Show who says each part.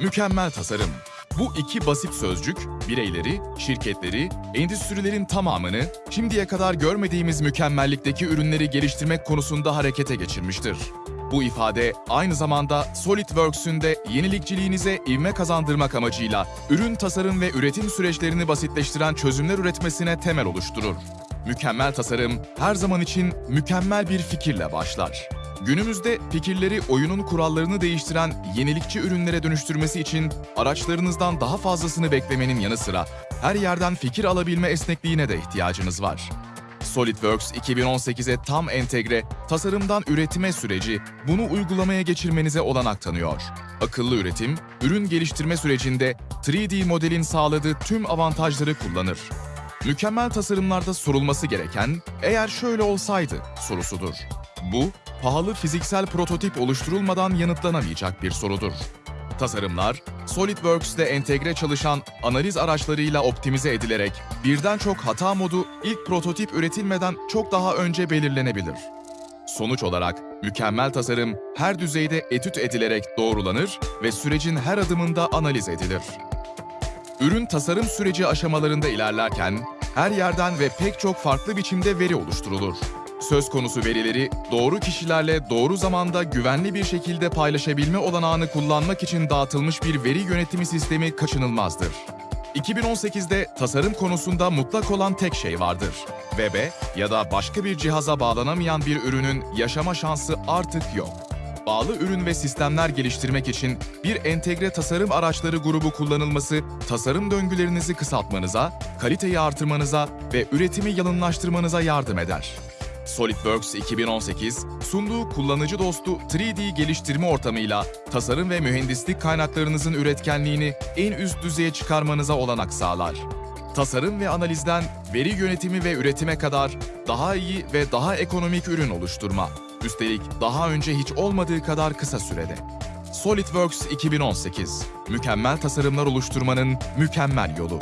Speaker 1: Mükemmel tasarım. Bu iki basit sözcük, bireyleri, şirketleri, endüstrilerin tamamını şimdiye kadar görmediğimiz mükemmellikteki ürünleri geliştirmek konusunda harekete geçirmiştir. Bu ifade aynı zamanda SolidWorks'ün de yenilikçiliğinize ivme kazandırmak amacıyla ürün tasarım ve üretim süreçlerini basitleştiren çözümler üretmesine temel oluşturur. Mükemmel tasarım her zaman için mükemmel bir fikirle başlar. Günümüzde fikirleri oyunun kurallarını değiştiren yenilikçi ürünlere dönüştürmesi için araçlarınızdan daha fazlasını beklemenin yanı sıra her yerden fikir alabilme esnekliğine de ihtiyacınız var. SolidWorks 2018'e tam entegre, tasarımdan üretime süreci bunu uygulamaya geçirmenize olanak tanıyor. Akıllı üretim, ürün geliştirme sürecinde 3D modelin sağladığı tüm avantajları kullanır. Mükemmel tasarımlarda sorulması gereken eğer şöyle olsaydı sorusudur. Bu, pahalı fiziksel prototip oluşturulmadan yanıtlanamayacak bir sorudur. Tasarımlar, SolidWorks'te entegre çalışan analiz araçlarıyla optimize edilerek birden çok hata modu ilk prototip üretilmeden çok daha önce belirlenebilir. Sonuç olarak mükemmel tasarım her düzeyde etüt edilerek doğrulanır ve sürecin her adımında analiz edilir. Ürün tasarım süreci aşamalarında ilerlerken her yerden ve pek çok farklı biçimde veri oluşturulur. Söz konusu verileri doğru kişilerle doğru zamanda güvenli bir şekilde paylaşabilme olanağını kullanmak için dağıtılmış bir veri yönetimi sistemi kaçınılmazdır. 2018'de tasarım konusunda mutlak olan tek şey vardır. Web'e ya da başka bir cihaza bağlanamayan bir ürünün yaşama şansı artık yok. Bağlı ürün ve sistemler geliştirmek için bir entegre tasarım araçları grubu kullanılması, tasarım döngülerinizi kısaltmanıza, kaliteyi artırmanıza ve üretimi yalınlaştırmanıza yardım eder. SolidWorks 2018, sunduğu kullanıcı dostu 3D geliştirme ortamıyla tasarım ve mühendislik kaynaklarınızın üretkenliğini en üst düzeye çıkarmanıza olanak sağlar. Tasarım ve analizden veri yönetimi ve üretime kadar daha iyi ve daha ekonomik ürün oluşturma. Üstelik daha önce hiç olmadığı kadar kısa sürede. SolidWorks 2018, mükemmel tasarımlar oluşturmanın mükemmel yolu.